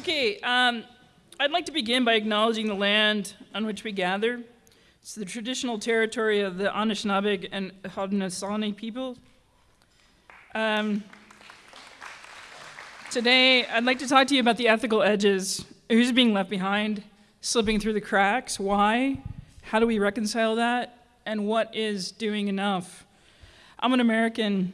Okay, um, I'd like to begin by acknowledging the land on which we gather. It's the traditional territory of the Anishinaabe and Haudenosaunee people. Um, today, I'd like to talk to you about the ethical edges. Who's being left behind, slipping through the cracks, why, how do we reconcile that, and what is doing enough? I'm an American.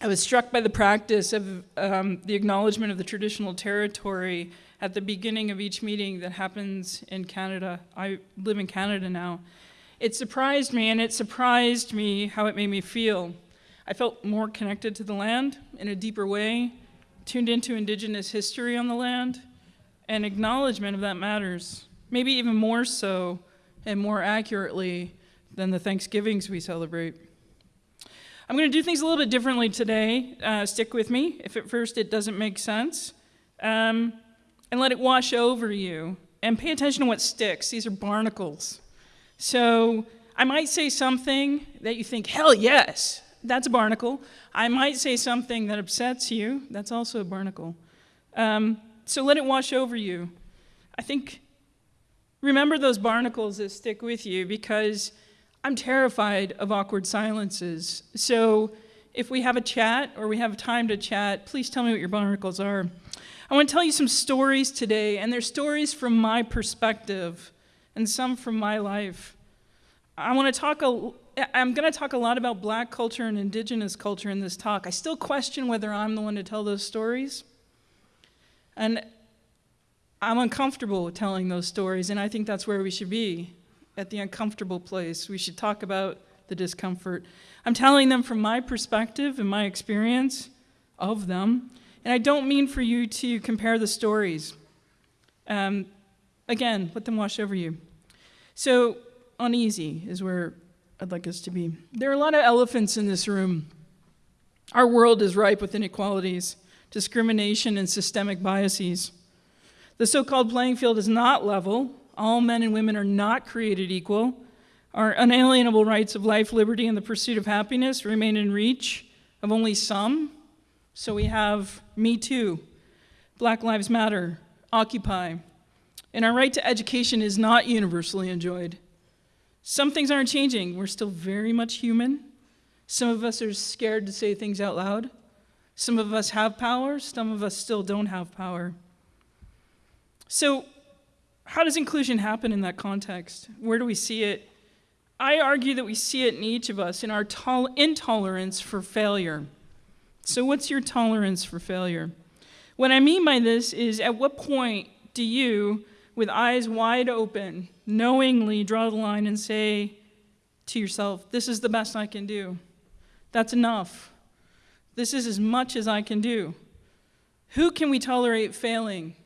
I was struck by the practice of um, the acknowledgement of the traditional territory at the beginning of each meeting that happens in Canada. I live in Canada now. It surprised me, and it surprised me how it made me feel. I felt more connected to the land in a deeper way, tuned into Indigenous history on the land, and acknowledgement of that matters. Maybe even more so and more accurately than the Thanksgivings we celebrate. I'm going to do things a little bit differently today. Uh, stick with me if at first it doesn't make sense. Um, and let it wash over you. And pay attention to what sticks. These are barnacles. So I might say something that you think, hell yes, that's a barnacle. I might say something that upsets you. That's also a barnacle. Um, so let it wash over you. I think, remember those barnacles that stick with you because I'm terrified of awkward silences. So if we have a chat or we have time to chat, please tell me what your barnacles are. I want to tell you some stories today, and they're stories from my perspective and some from my life. I want to talk a, I'm going to talk a lot about black culture and indigenous culture in this talk. I still question whether I'm the one to tell those stories. And I'm uncomfortable telling those stories, and I think that's where we should be, at the uncomfortable place. We should talk about the discomfort. I'm telling them from my perspective and my experience of them, and I don't mean for you to compare the stories. Um, again, let them wash over you. So, uneasy is where I'd like us to be. There are a lot of elephants in this room. Our world is ripe with inequalities, discrimination, and systemic biases. The so called playing field is not level. All men and women are not created equal. Our unalienable rights of life, liberty, and the pursuit of happiness remain in reach of only some so we have Me Too, Black Lives Matter, Occupy. And our right to education is not universally enjoyed. Some things aren't changing. We're still very much human. Some of us are scared to say things out loud. Some of us have power, some of us still don't have power. So, how does inclusion happen in that context? Where do we see it? I argue that we see it in each of us in our intolerance for failure. So, what's your tolerance for failure? What I mean by this is at what point do you, with eyes wide open, knowingly draw the line and say to yourself, This is the best I can do? That's enough. This is as much as I can do. Who can we tolerate failing?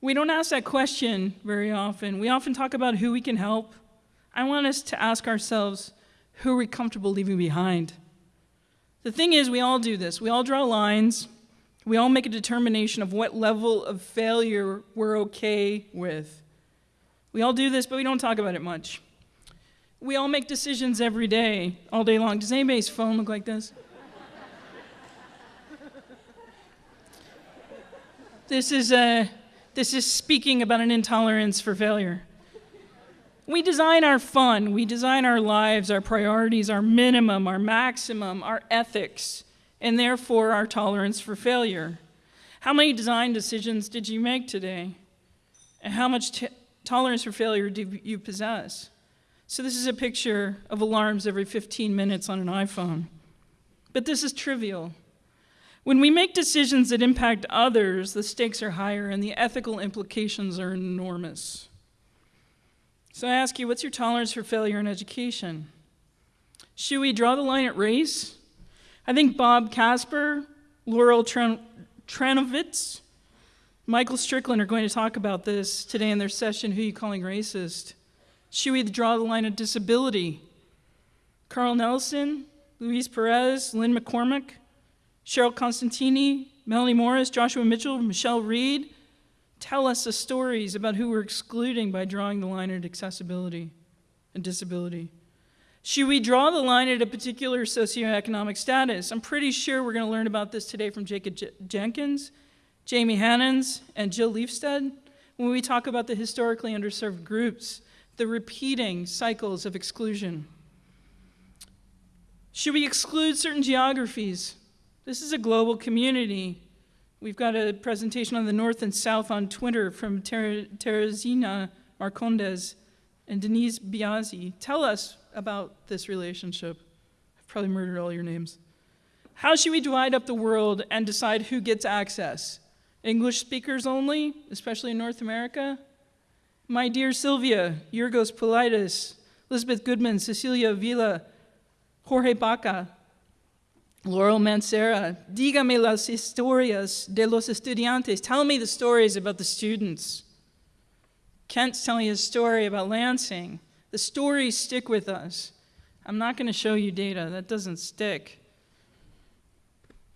We don't ask that question very often. We often talk about who we can help. I want us to ask ourselves, who are we comfortable leaving behind? The thing is, we all do this. We all draw lines. We all make a determination of what level of failure we're okay with. We all do this, but we don't talk about it much. We all make decisions every day, all day long. Does anybody's phone look like this? this is, a, this is speaking about an intolerance for failure. We design our fun, we design our lives, our priorities, our minimum, our maximum, our ethics, and therefore our tolerance for failure. How many design decisions did you make today? And how much tolerance for failure do you possess? So, this is a picture of alarms every 15 minutes on an iPhone. But this is trivial. When we make decisions that impact others, the stakes are higher and the ethical implications are enormous. So I ask you, what's your tolerance for failure in education? Should we draw the line at race? I think Bob Casper, Laurel Tranovitz, Michael Strickland are going to talk about this today in their session, Who Are You Calling Racist? Should we draw the line at disability? Carl Nelson, Louise Perez, Lynn McCormick, Cheryl Constantini, Melanie Morris, Joshua Mitchell, Michelle Reed, tell us the stories about who we're excluding by drawing the line at accessibility and disability. Should we draw the line at a particular socioeconomic status? I'm pretty sure we're going to learn about this today from Jacob J- Jenkins. Jamie Hannans and Jill Leafstedt when we talk about the historically underserved groups, the repeating cycles of exclusion. Should we exclude certain geographies? This is a global community. We've got a presentation on the North and South on Twitter from Ter- Teresina Marcondes and Denise Biazzi. Tell us about this relationship. I've probably murdered all your names. How should we divide up the world and decide who gets access? English speakers only, especially in North America? My dear Sylvia, Yorgos Politis, Elizabeth Goodman, Cecilia Villa, Jorge Baca, Laurel Mancera, dígame las historias de los estudiantes. Tell me the stories about the students. Kent's telling his story about Lansing. The stories stick with us. I'm not going to show you data, that doesn't stick.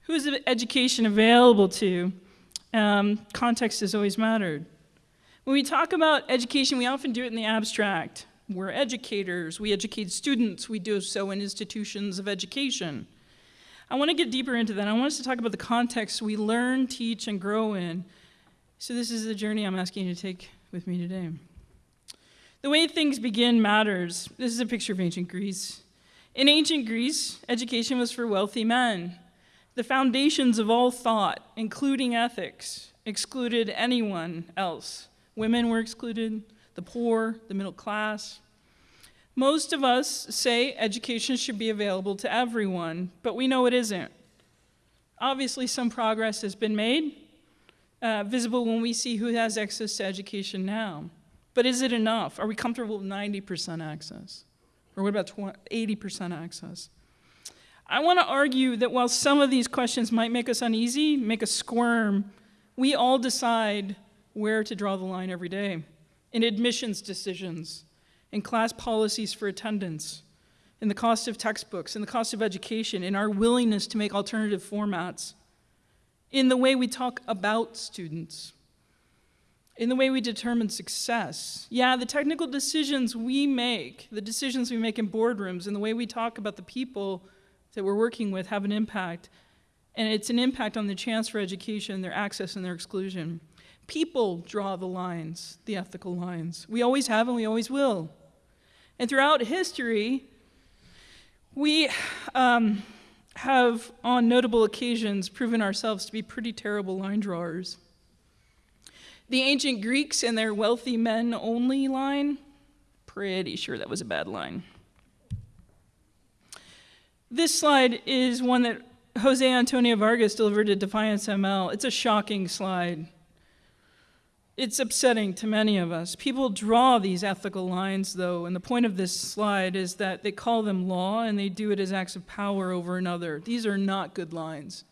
Who's the education available to? Um, context has always mattered. When we talk about education, we often do it in the abstract. We're educators, we educate students, we do so in institutions of education. I want to get deeper into that. I want us to talk about the context we learn, teach, and grow in. So, this is the journey I'm asking you to take with me today. The way things begin matters. This is a picture of ancient Greece. In ancient Greece, education was for wealthy men. The foundations of all thought, including ethics, excluded anyone else. Women were excluded, the poor, the middle class. Most of us say education should be available to everyone, but we know it isn't. Obviously, some progress has been made, uh, visible when we see who has access to education now. But is it enough? Are we comfortable with 90% access? Or what about 80% access? I want to argue that while some of these questions might make us uneasy, make us squirm, we all decide where to draw the line every day in admissions decisions, in class policies for attendance, in the cost of textbooks, in the cost of education, in our willingness to make alternative formats, in the way we talk about students, in the way we determine success. Yeah, the technical decisions we make, the decisions we make in boardrooms, and the way we talk about the people that we're working with have an impact. And it's an impact on the chance for education, their access, and their exclusion. People draw the lines, the ethical lines. We always have and we always will. And throughout history, we um, have, on notable occasions, proven ourselves to be pretty terrible line drawers. The ancient Greeks and their wealthy men only line, pretty sure that was a bad line. This slide is one that Jose Antonio Vargas delivered at Define American. It's a shocking slide. It's upsetting to many of us. People draw these ethical lines, though, and the point of this slide is that they call them law and they do it as acts of power over another. These are not good lines.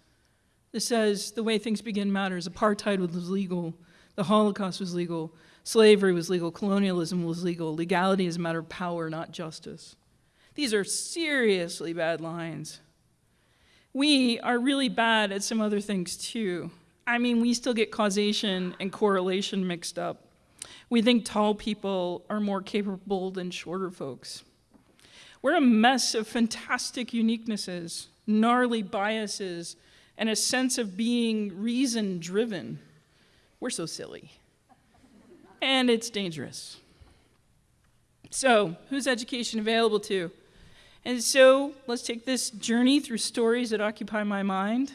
This says the way things begin matters. Apartheid was legal, the Holocaust was legal, slavery was legal, colonialism was legal. Legality is a matter of power, not justice. These are seriously bad lines. We are really bad at some other things too. I mean, we still get causation and correlation mixed up. We think tall people are more capable than shorter folks. We're a mess of fantastic uniquenesses, gnarly biases, and a sense of being reason driven. We're so silly. And it's dangerous. So, who's education available to? And so let's take this journey through stories that occupy my mind,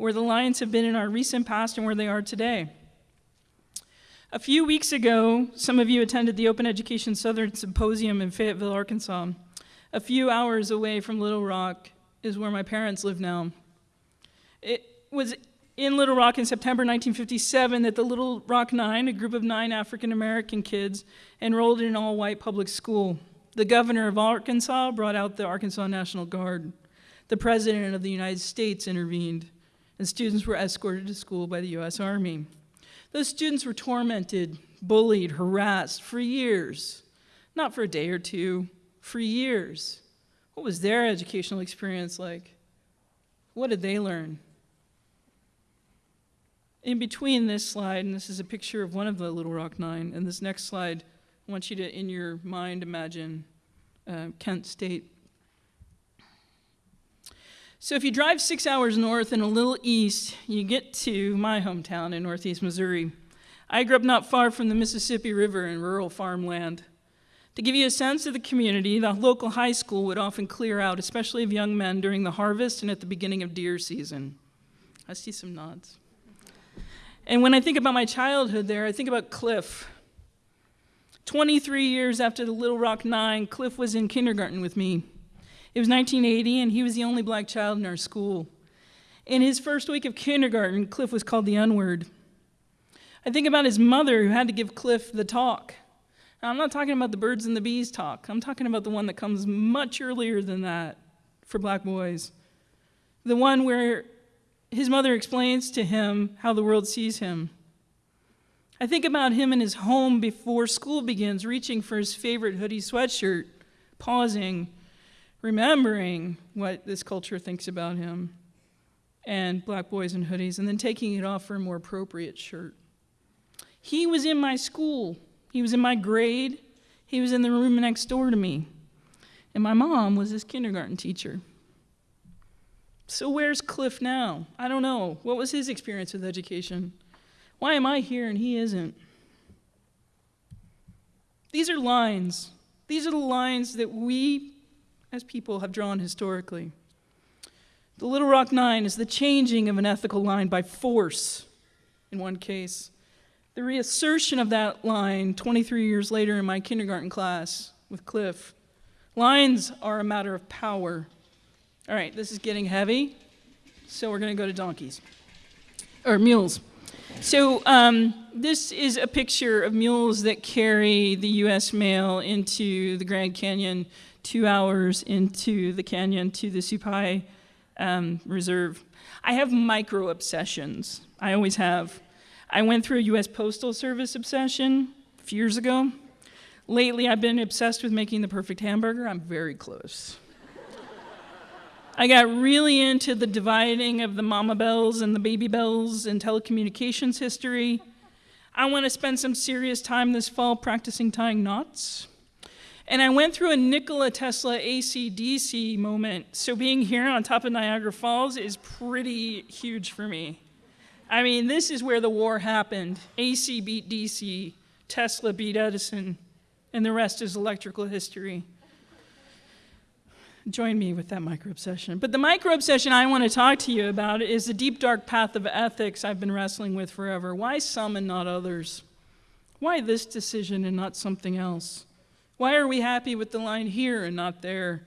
where the lions have been in our recent past and where they are today. A few weeks ago, some of you attended the Open Education Southern Symposium in Fayetteville, Arkansas. A few hours away from Little Rock is where my parents live now. It was in Little Rock in September 1957 that the Little Rock Nine, a group of nine African American kids, enrolled in an all white public school. The governor of Arkansas brought out the Arkansas National Guard. The president of the United States intervened, and students were escorted to school by the U.S. Army. Those students were tormented, bullied, harassed for years. Not for a day or two, for years. What was their educational experience like? What did they learn? In between this slide, and this is a picture of one of the Little Rock Nine, and this next slide I want you to, in your mind, imagine uh, Kent State. So if you drive six hours north and a little east, you get to my hometown in northeast Missouri. I grew up not far from the Mississippi River in rural farmland. To give you a sense of the community, the local high school would often clear out, especially of young men, during the harvest and at the beginning of deer season. I see some nods. And when I think about my childhood there, I think about Cliff. 23 years after the Little Rock Nine, Cliff was in kindergarten with me. It was 1980, and he was the only black child in our school. In his first week of kindergarten, Cliff was called the N-word. I think about his mother who had to give Cliff the talk. Now, I'm not talking about the birds and the bees talk. I'm talking about the one that comes much earlier than that for black boys. The one where his mother explains to him how the world sees him. I think about him in his home before school begins, reaching for his favorite hoodie sweatshirt, pausing, remembering what this culture thinks about him and black boys in hoodies, and then taking it off for a more appropriate shirt. He was in my school, he was in my grade, he was in the room next door to me, and my mom was his kindergarten teacher. So, where's Cliff now? I don't know. What was his experience with education? Why am I here and he isn't? These are lines. These are the lines that we as people have drawn historically. The Little Rock Nine is the changing of an ethical line by force in one case, the reassertion of that line 23 years later in my kindergarten class with Cliff. Lines are a matter of power. All right, this is getting heavy, so we're going to go to donkeys or mules. So um, this is a picture of mules that carry the U.S. mail into the Grand Canyon two hours into the canyon to the Supai um, Reserve. I have micro obsessions. I always have. I went through a US Postal Service obsession a few years ago. Lately, I've been obsessed with making the perfect hamburger. I'm very close. I got really into the dividing of the mama bells and the baby bells in telecommunications history. I want to spend some serious time this fall practicing tying knots. And I went through a Nikola Tesla AC/DC moment. So being here on top of Niagara Falls is pretty huge for me. I mean, this is where the war happened. AC beat DC, Tesla beat Edison, and the rest is electrical history. Join me with that micro obsession. But the micro obsession I want to talk to you about is the deep, dark path of ethics I've been wrestling with forever. Why some and not others? Why this decision and not something else? Why are we happy with the line here and not there?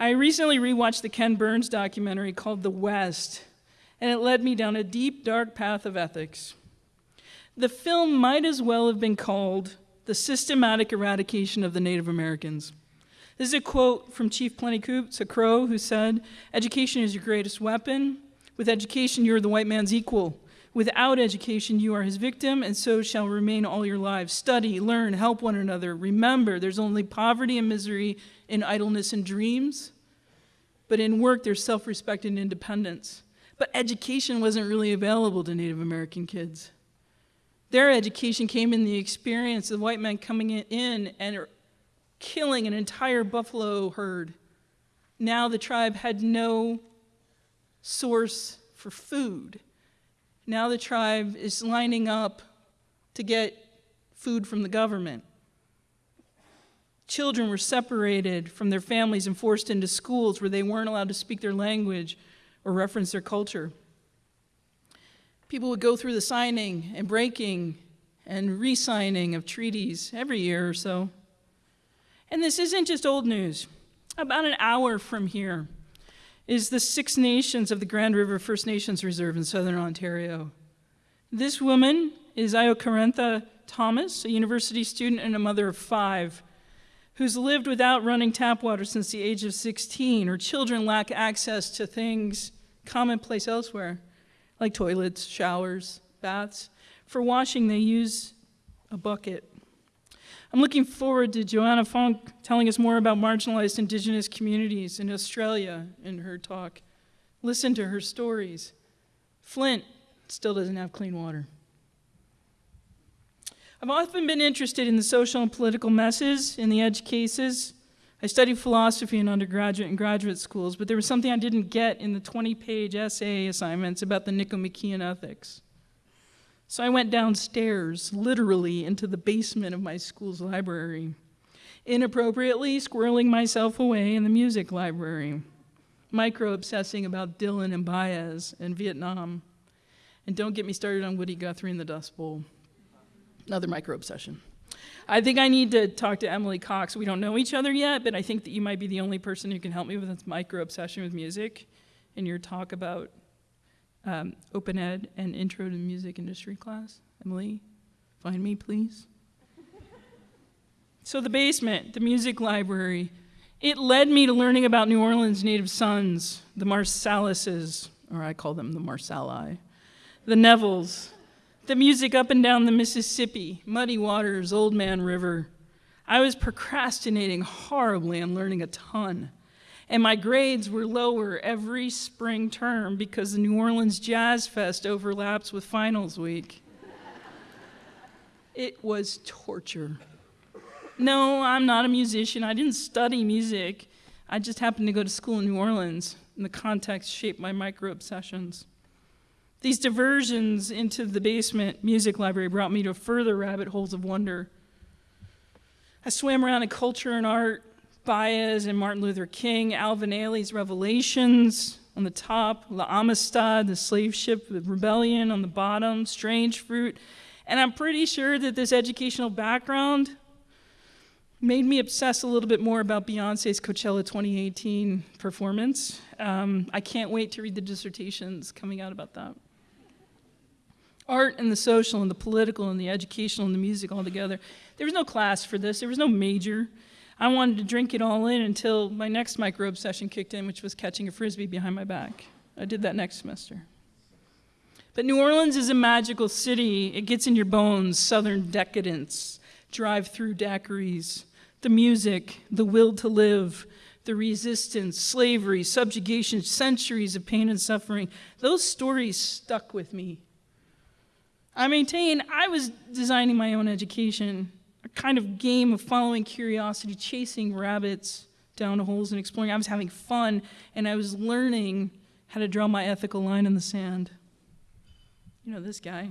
I recently rewatched the Ken Burns documentary called The West, and it led me down a deep, dark path of ethics. The film might as well have been called The Systematic Eradication of the Native Americans. This is a quote from Chief Plenty Coups, a Crow, who said, Education is your greatest weapon. With education, you are the white man's equal. Without education, you are his victim, and so shall remain all your lives. Study, learn, help one another. Remember, there's only poverty and misery in idleness and dreams, but in work, there's self respect and independence. But education wasn't really available to Native American kids. Their education came in the experience of white men coming in and killing an entire buffalo herd. Now the tribe had no source for food. Now the tribe is lining up to get food from the government. Children were separated from their families and forced into schools where they weren't allowed to speak their language or reference their culture. People would go through the signing and breaking and re signing of treaties every year or so. And this isn't just old news. About an hour from here, is the Six Nations of the Grand River First Nations Reserve in southern Ontario. This woman is Iokarentha Thomas, a university student and a mother of five, who's lived without running tap water since the age of 16. Her children lack access to things commonplace elsewhere, like toilets, showers, baths. For washing, they use a bucket. I'm looking forward to Joanna Funk telling us more about marginalized Indigenous communities in Australia in her talk. Listen to her stories. Flint still doesn't have clean water. I've often been interested in the social and political messes in the edge cases. I studied philosophy in undergraduate and graduate schools, but there was something I didn't get in the 20 page essay assignments about the Nicomachean ethics. So I went downstairs, literally, into the basement of my school's library, inappropriately squirreling myself away in the music library, micro obsessing about Dylan and Baez and Vietnam. And don't get me started on Woody Guthrie and the Dust Bowl. Another micro obsession. I think I need to talk to Emily Cox. We don't know each other yet, but I think that you might be the only person who can help me with this micro obsession with music in your talk about um, open ed and intro to the music industry class. Emily, find me, please. so, the basement, the music library, it led me to learning about New Orleans' native sons, the Marsalises, or I call them the Marsali, the Nevilles, the music up and down the Mississippi, Muddy Waters, Old Man River. I was procrastinating horribly and learning a ton and my grades were lower every spring term because the New Orleans Jazz Fest overlaps with finals week. it was torture. No, I'm not a musician. I didn't study music. I just happened to go to school in New Orleans, and the context shaped my micro obsessions. These diversions into the basement music library brought me to further rabbit holes of wonder. I swam around in culture and art, Baez and Martin Luther King, Alvin Ailey's Revelations on the top, La Amistad, the slave ship, the rebellion on the bottom, Strange Fruit. And I'm pretty sure that this educational background made me obsess a little bit more about Beyonce's Coachella 2018 performance. Um, I can't wait to read the dissertations coming out about that. Art and the social and the political and the educational and the music all together. There was no class for this, there was no major. I wanted to drink it all in until my next micro obsession kicked in, which was catching a frisbee behind my back. I did that next semester. But New Orleans is a magical city. It gets in your bones, southern decadence, drive through daiquiris, the music, the will to live, the resistance, slavery, subjugation, centuries of pain and suffering. Those stories stuck with me. I maintain I was designing my own education a kind of game of following curiosity, chasing rabbits down holes and exploring. I was having fun and I was learning how to draw my ethical line in the sand. You know this guy.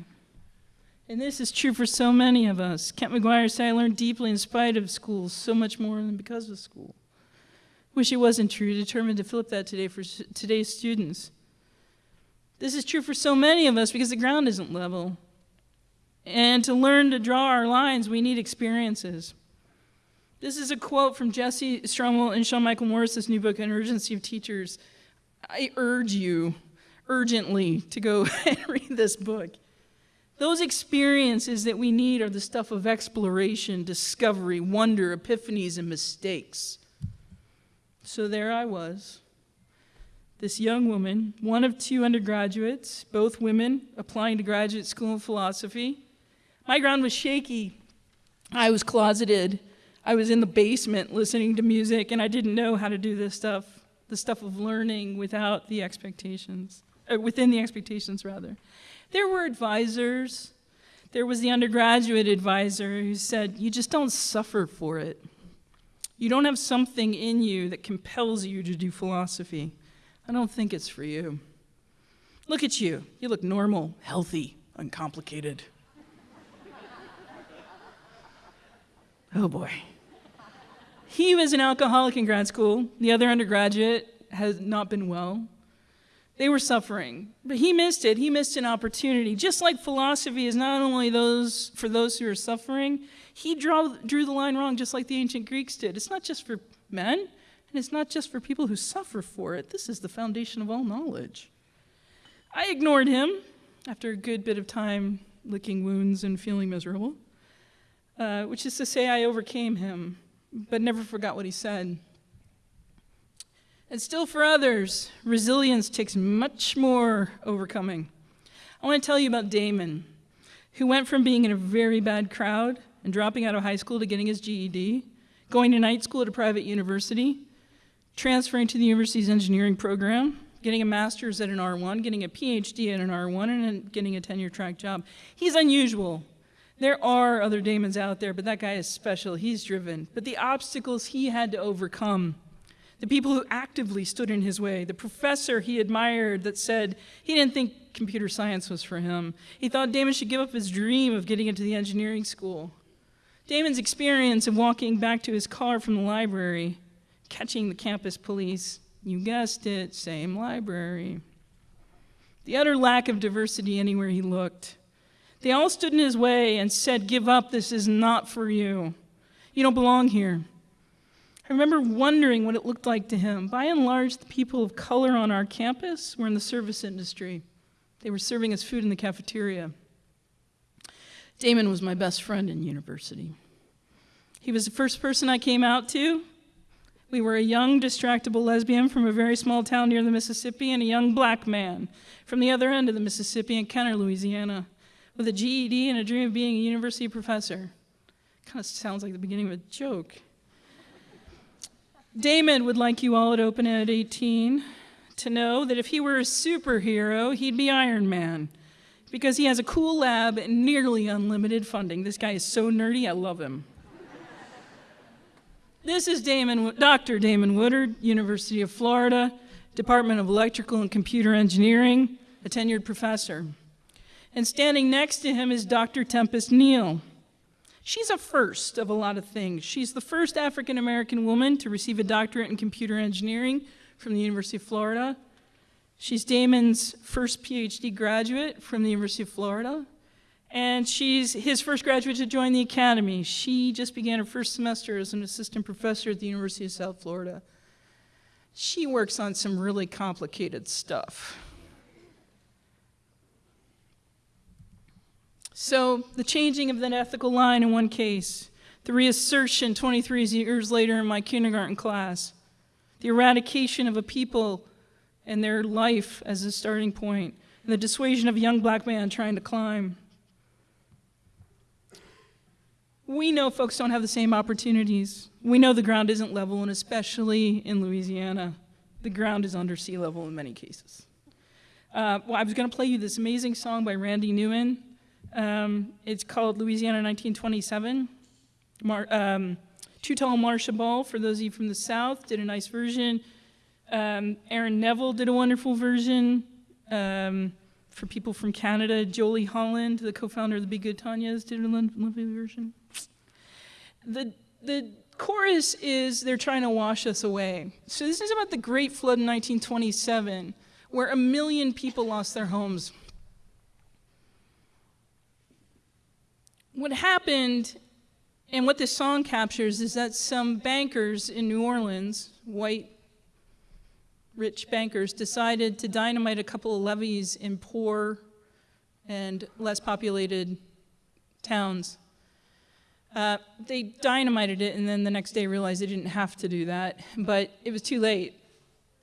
And this is true for so many of us. Kent McGuire said, I learned deeply in spite of school, so much more than because of school. Wish it wasn't true, determined to flip that today for today's students. This is true for so many of us because the ground isn't level. And to learn to draw our lines, we need experiences. This is a quote from Jesse Stommel and Sean Michael Morris's new book, An Urgency of Teachers. I urge you urgently to go and read this book. Those experiences that we need are the stuff of exploration, discovery, wonder, epiphanies, and mistakes. So there I was, this young woman, one of two undergraduates, both women applying to graduate school in philosophy. My ground was shaky. I was closeted. I was in the basement listening to music, and I didn't know how to do this stuff, the stuff of learning without the expectations, within the expectations, rather. There were advisors. There was the undergraduate advisor who said, You just don't suffer for it. You don't have something in you that compels you to do philosophy. I don't think it's for you. Look at you. You look normal, healthy, uncomplicated. Oh boy. He was an alcoholic in grad school. The other undergraduate has not been well. They were suffering, but he missed it. He missed an opportunity. Just like philosophy is not only those for those who are suffering, he draw, drew the line wrong, just like the ancient Greeks did. It's not just for men, and it's not just for people who suffer for it. This is the foundation of all knowledge. I ignored him after a good bit of time licking wounds and feeling miserable. Uh, which is to say, I overcame him, but never forgot what he said. And still, for others, resilience takes much more overcoming. I want to tell you about Damon, who went from being in a very bad crowd and dropping out of high school to getting his GED, going to night school at a private university, transferring to the university's engineering program, getting a master's at an R1, getting a PhD at an R1, and getting a tenure track job. He's unusual There are other Damons out there, but that guy is special. He's driven. But the obstacles he had to overcome, the people who actively stood in his way, the professor he admired that said he didn't think computer science was for him. He thought Damon should give up his dream of getting into the engineering school. Damon's experience of walking back to his car from the library, catching the campus police, you guessed it, same library. The utter lack of diversity anywhere he looked. They all stood in his way and said, Give up, this is not for you. You don't belong here. I remember wondering what it looked like to him. By and large, the people of color on our campus were in the service industry. They were serving us food in the cafeteria. Damon was my best friend in university. He was the first person I came out to. We were a young, distractible lesbian from a very small town near the Mississippi and a young black man from the other end of the Mississippi in Kenner, Louisiana, with a GED and a dream of being a university professor. Kind of sounds like the beginning of a joke. Damon would like you all at Open Ed 18 to know that if he were a superhero, he'd be Iron Man because he has a cool lab and nearly unlimited funding. This guy is so nerdy, I love him. this is Damon, Dr. Damon Woodard, University of Florida, Department of Electrical and Computer Engineering, a tenured professor. And standing next to him is Dr. Tempest Neal. She's a first of a lot of things. She's the first African American woman to receive a doctorate in computer engineering from the University of Florida. She's Damon's first PhD graduate from the University of Florida, and she's his first graduate to join the academy. She just began her first semester as an assistant professor at the University of South Florida. She works on some really complicated stuff. So, the changing of that ethical line in one case, the reassertion 23 years later in my kindergarten class, the eradication of a people and their life as a starting point, and the dissuasion of a young black man trying to climb. We know folks don't have the same opportunities. We know the ground isn't level, and especially in Louisiana, the ground is under sea level in many cases. Uh, well, I was going to play you this amazing song by Randy Newman. Um, it's called Louisiana 1927. Mar- um, Too Tall Marcia Ball, for those of you from the South, did a nice version. Um, Aaron Neville did a wonderful version. Um, for people from Canada, Jolie Holland, the co-founder of the Be Good Tanyas, did a lovely version. The, the chorus is they're trying to wash us away. So this is about the Great Flood in 1927, where a million people lost their homes. What happened, and what this song captures, is that some bankers in New Orleans, white rich bankers decided to dynamite a couple of levees in poor and less populated towns. Uh, they dynamited it and then the next day realized they didn't have to do that, but it was too late.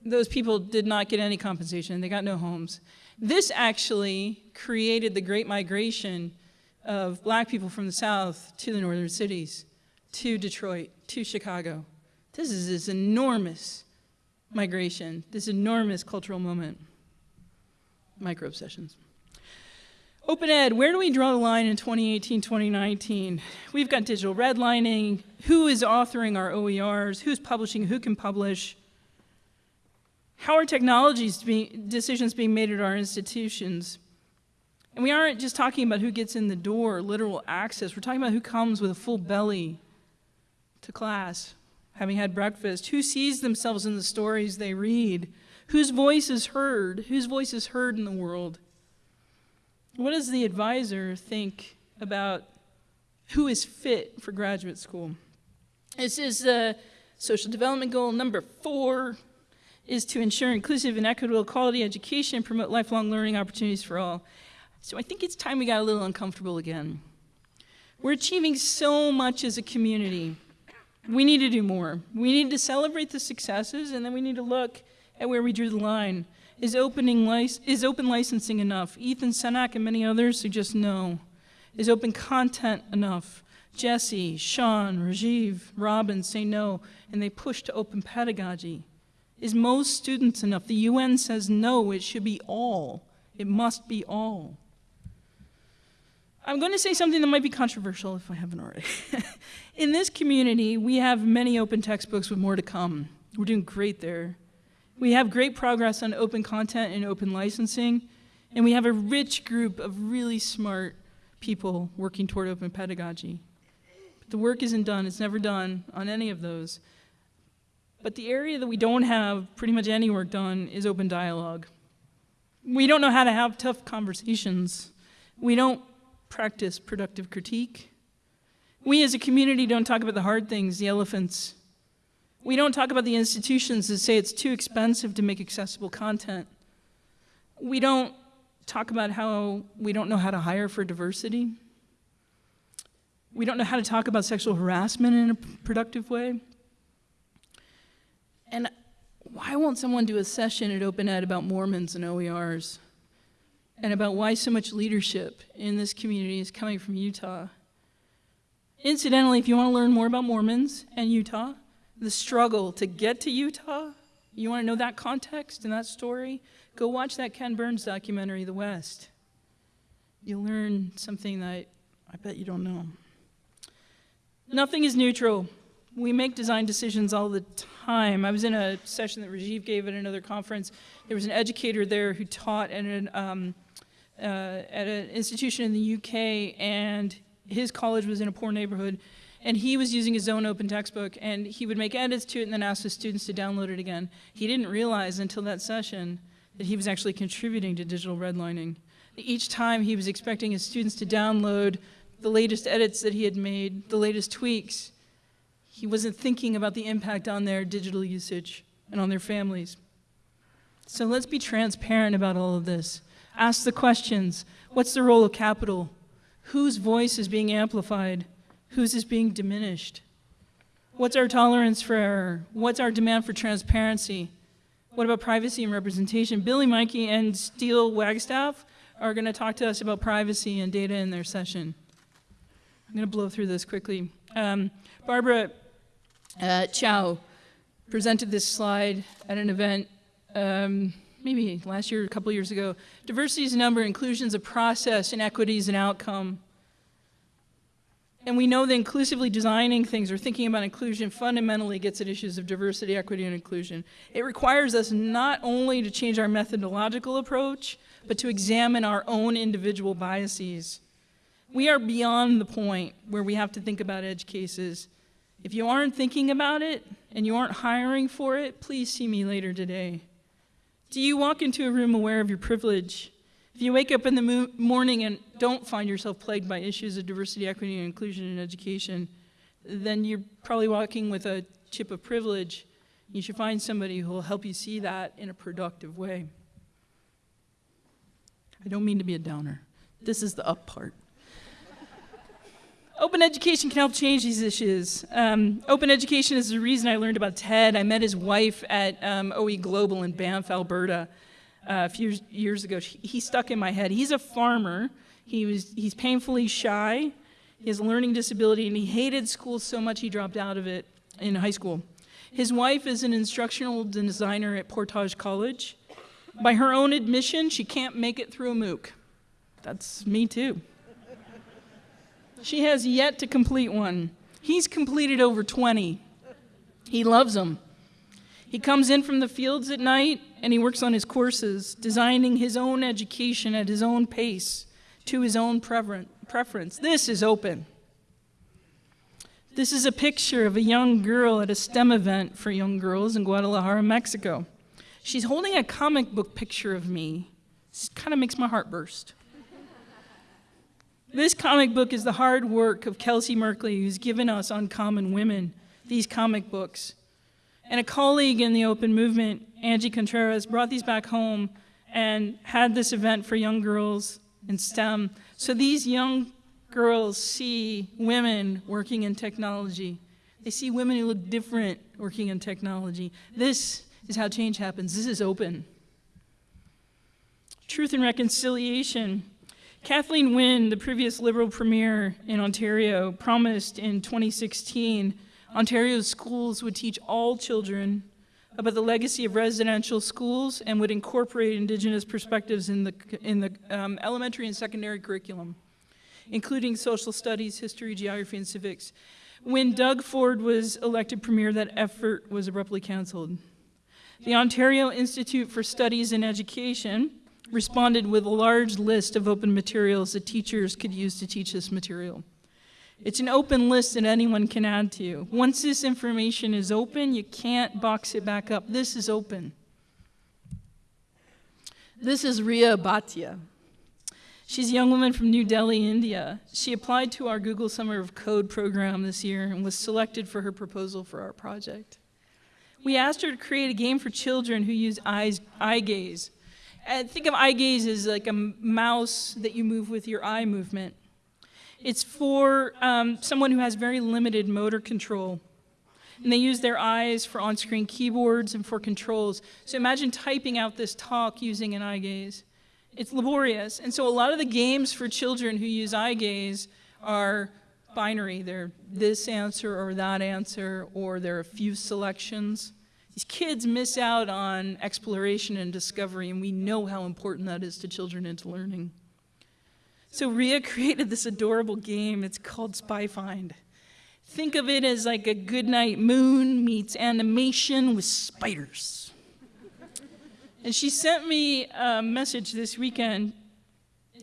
Those people did not get any compensation, they got no homes. This actually created the great migration of black people from the South to the northern cities, to Detroit, to Chicago. This is this enormous migration, this enormous cultural moment. Micro obsessions. Open Ed, where do we draw the line in 2018, 2019? We've got digital redlining. Who is authoring our OERs? Who's publishing? Who can publish? How are technologies decisions being made at our institutions? And we aren't just talking about who gets in the door, literal access. We're talking about who comes with a full belly to class having had breakfast? Who sees themselves in the stories they read? Whose voice is heard? Whose voice is heard in the world? What does the advisor think about who is fit for graduate school? This is uh, social development goal number four is to ensure inclusive and equitable quality education and promote lifelong learning opportunities for all. So I think it's time we got a little uncomfortable again. We're achieving so much as a community. We need to do more. We need to celebrate the successes, and then we need to look at where we drew the line. Is, opening is open licensing enough? Ethan Senack and many others suggest no. Is open content enough? Jesse, Sean, Rajiv, Robin say no, and they push to open pedagogy. Is most students enough? The UN says no, it should be all. It must be all. I'm going to say something that might be controversial if I haven't already. In this community, we have many open textbooks with more to come. We're doing great there. We have great progress on open content and open licensing, and we have a rich group of really smart people working toward open pedagogy. But the work isn't done, it's never done on any of those. But the area that we don't have pretty much any work done is open dialogue. We don't know how to have tough conversations. We don't practice productive critique. We as a community don't talk about the hard things, the elephants. We don't talk about the institutions that say it's too expensive to make accessible content. We don't talk about how we don't know how to hire for diversity. We don't know how to talk about sexual harassment in a productive way. And why won't someone do a session at Open Ed about Mormons and OERs? And about why so much leadership in this community is coming from Utah. Incidentally, if you want to learn more about Mormons and Utah, the struggle to get to Utah, you want to know that context and that story, go watch that Ken Burns documentary, The West. You'll learn something that I bet you don't know. Nothing is neutral. We make design decisions all the time. I was in a session that Rajiv gave at another conference. There was an educator there who taught at an um, uh, at an institution in the UK, and his college was in a poor neighborhood, and he was using his own open textbook, and he would make edits to it and then ask the students to download it again. He didn't realize until that session that he was actually contributing to digital redlining. Each time he was expecting his students to download the latest edits that he had made, the latest tweaks. He wasn't thinking about the impact on their digital usage and on their families. So let's be transparent about all of this. Ask the questions. What's the role of capital? Whose voice is being amplified? Whose is being diminished? What's our tolerance for error? What's our demand for transparency? What about privacy and representation? Billy Meinke and Steel Wagstaff are going to talk to us about privacy and data in their session. I'm going to blow through this quickly. Um, Barbara uh, Chow presented this slide at an event um, maybe last year, a couple years ago. Diversity is a number, inclusion is a process, and is an outcome. And we know that inclusively designing things or thinking about inclusion fundamentally gets at issues of diversity, equity, and inclusion. It requires us not only to change our methodological approach, but to examine our own individual biases. We are beyond the point where we have to think about edge cases. If you aren't thinking about it and you aren't hiring for it, please see me later today. Do you walk into a room aware of your privilege? If you wake up in the morning and don't find yourself plagued by issues of diversity, equity, and inclusion in education, then you're probably walking with a chip of privilege. You should find somebody who will help you see that in a productive way. I don't mean to be a downer. This is the up part. Open education can help change these issues. Um, open education is the reason I learned about Ted. I met his wife at um, OE Global in Banff, Alberta, uh, a few years ago. He stuck in my head. He's a farmer. He was, he's painfully shy. He has a learning disability, and he hated school so much he dropped out of it in high school. His wife is an instructional designer at Portage College. By her own admission, she can't make it through a MOOC. That's me too. She has yet to complete one. He's completed over 20. He loves them. He comes in from the fields at night and he works on his courses, designing his own education at his own pace, to his own preference. This is open. This is a picture of a young girl at a STEM event for young girls in Guadalajara, Mexico. She's holding a comic book picture of me. This kind of makes my heart burst. This comic book is the hard work of Kelsey Merkley, who's given us Uncommon Women, these comic books. And a colleague in the open movement, Angie Contreras, brought these back home and had this event for young girls in STEM. So these young girls see women working in technology. They see women who look different working in technology. This is how change happens. This is open. Truth and reconciliation Kathleen Wynne, the previous Liberal Premier in Ontario, promised in 2016 Ontario's schools would teach all children about the legacy of residential schools and would incorporate Indigenous perspectives in the, in the um, elementary and secondary curriculum. including social studies, history, geography, and civics. When Doug Ford was elected premier, that effort was abruptly canceled. The Ontario Institute for Studies in Education responded with a large list of open materials that teachers could use to teach this material. It's an open list that anyone can add to. You. Once this information is open, you can't box it back up. This is open. This is Ria Bhatia. She's a young woman from New Delhi, India. She applied to our Google Summer of Code program this year and was selected for her proposal for our project. We asked her to create a game for children who use eyes, eye gaze. And think of eye gaze as like a mouse that you move with your eye movement. It's for um, someone who has very limited motor control. And they use their eyes for on-screen keyboards and for controls. So imagine typing out this talk using an eye gaze. It's laborious. And so a lot of the games for children who use eye gaze are binary. They're this answer or that answer, or there are a few selections. These kids miss out on exploration and discovery, and we know how important that is to children and to learning. So Ria created this adorable game. It's called Spy Find. Think of it as like a goodnight moon meets animation with spiders. and she sent me a message this weekend.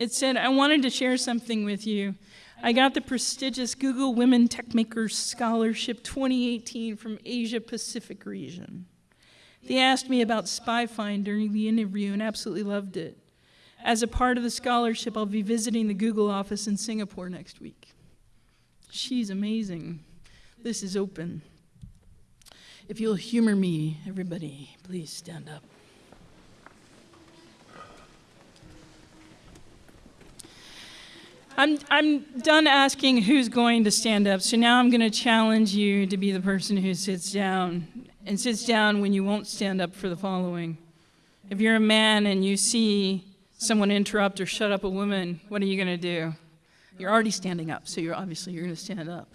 It said, I wanted to share something with you. I got the prestigious Google Women Techmakers Scholarship 2018 from Asia Pacific region. They asked me about SpyFind during the interview and absolutely loved it. As a part of the scholarship, I'll be visiting the Google office in Singapore next week. She's amazing. This is open. If you'll humor me, everybody, please stand up. I'm, I'm done asking who's going to stand up, so now I'm going to challenge you to be the person who sits down and sits down when you won't stand up for the following. If you're a man and you see someone interrupt or shut up a woman, what are you going to do? You're already standing up, so you're obviously you're going to stand up.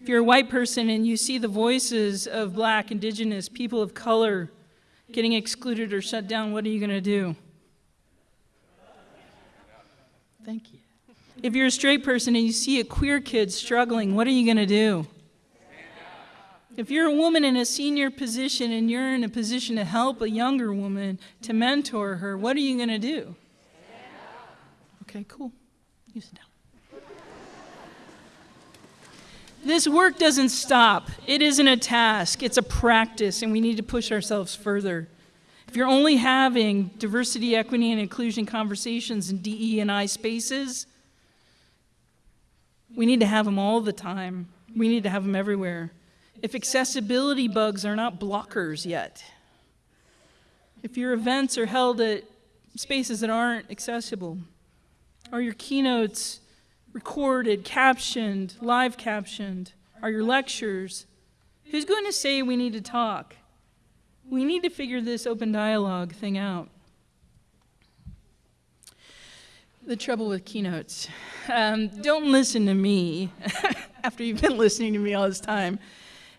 If you're a white person and you see the voices of black, indigenous, people of color getting excluded or shut down, what are you going to do? Thank you. If you're a straight person and you see a queer kid struggling, what are you going to do? If you're a woman in a senior position and you're in a position to help a younger woman, to mentor her, what are you going to do? Okay, cool. You sit down. This work doesn't stop. It isn't a task, it's a practice, and we need to push ourselves further. If you're only having diversity, equity, and inclusion conversations in DE and I spaces, we need to have them all the time. We need to have them everywhere. If accessibility bugs are not blockers yet, if your events are held at spaces that aren't accessible, are your keynotes recorded, captioned, live captioned? Are your lectures? Who's going to say we need to talk? We need to figure this open dialogue thing out. The trouble with keynotes. Um, don't listen to me after you've been listening to me all this time.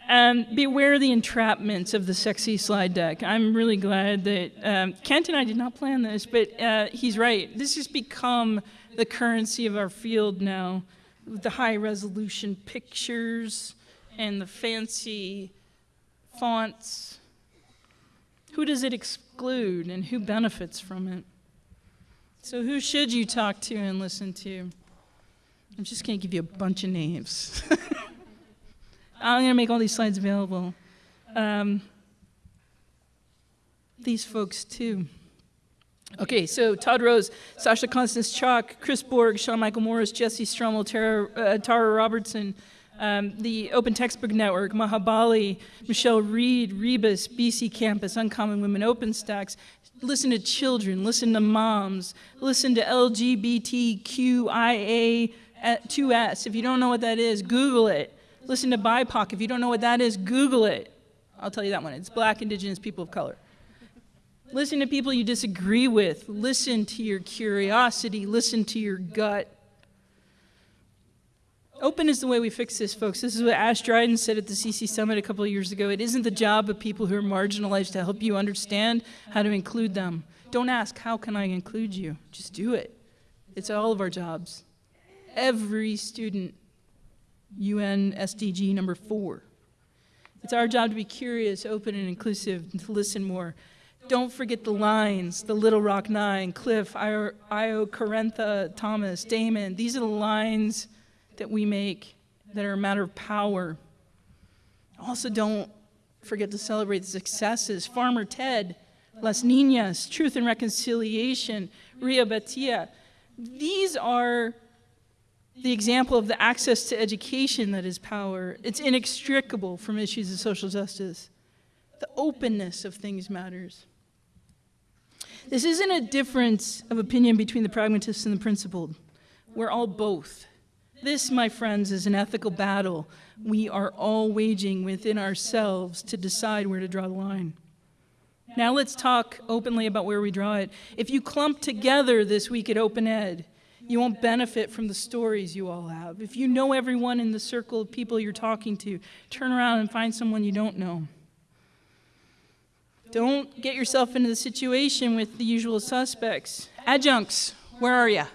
Um, beware the entrapments of the sexy slide deck. I'm really glad that um, Kent and I did not plan this, but uh, he's right. This has become the currency of our field now, with the high resolution pictures and the fancy fonts. Who does it exclude and who benefits from it? So, who should you talk to and listen to? I'm just going to give you a bunch of names. I'm going to make all these slides available. Um, these folks, too. Okay, so Todd Rose, Sasha Costanza-Chock, Chris Borg, Sean Michael Morris, Jesse Stommel, Tara, uh, Tara Robertson, um, the Open Textbook Network, Maha Bali, Michelle Reed, Rebus, BC Campus, Uncommon Women, OpenStax. Listen to children, listen to moms, listen to LGBTQIA2S. Uh, if you don't know what that is, Google it. Listen to BIPOC. If you don't know what that is, Google it. I'll tell you that one. It's black, indigenous, people of color. Listen to people you disagree with. Listen to your curiosity. Listen to your gut. Open is the way we fix this, folks. This is what Ashe Dryden said at the CC Summit a couple of years ago. It isn't the job of people who are marginalized to help you understand how to include them. Don't ask, how can I include you? Just do it. It's all of our jobs. every student. UN SDG number four. It's our job to be curious, open, and inclusive, and to listen more. Don't forget the lines, the Little Rock Nine, Cliff, Io, Io Carentha, Thomas, Damon. These are the lines that we make that are a matter of power. Also, don't forget to celebrate the successes. Farmer Ted, Las Niñas, Truth and Reconciliation, Ria Bhatia. These are the example of the access to education that is power. It's inextricable from issues of social justice. The openness of things matters. This isn't a difference of opinion between the pragmatists and the principled. We're all both. This, my friends, is an ethical battle we are all waging within ourselves to decide where to draw the line. Now let's talk openly about where we draw it. If you clump together this week at Open Ed, you won't benefit from the stories you all have. If you know everyone in the circle of people you're talking to, turn around and find someone you don't know. Don't get yourself into the situation with the usual suspects. Adjuncts, where are you?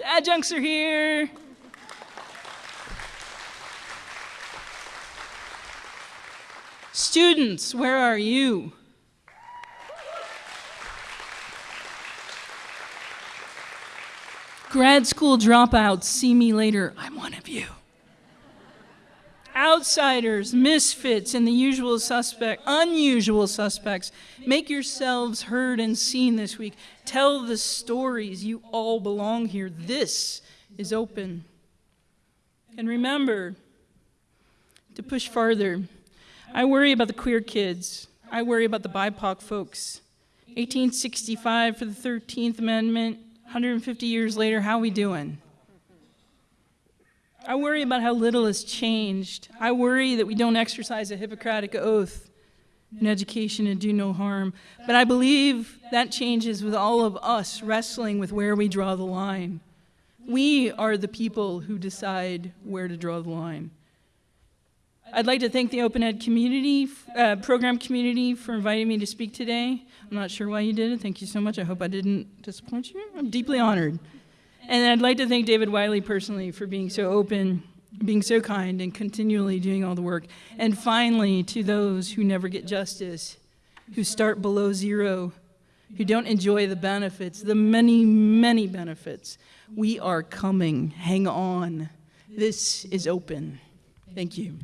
The adjuncts are here. Students, where are you? Grad school dropouts, see me later. I'm one of you. Outsiders, misfits, and the usual suspect, unusual suspects, make yourselves heard and seen this week. Tell the stories. You all belong here. This is open. And remember to push farther. I worry about the queer kids. I worry about the BIPOC folks. 1865 for the 13th Amendment, 150 years later, how we doing? I worry about how little has changed. I worry that we don't exercise a Hippocratic oath in education and do no harm. But I believe that changes with all of us wrestling with where we draw the line. We are the people who decide where to draw the line. I'd like to thank the Open Ed community, uh, program community for inviting me to speak today. I'm not sure why you did it. Thank you so much. I hope I didn't disappoint you. I'm deeply honored. And I'd like to thank David Wiley personally for being so open, being so kind, and continually doing all the work. And finally, to those who never get justice, who start below zero, who don't enjoy the benefits, the many, many benefits. We are coming. Hang on. This is open. Thank you.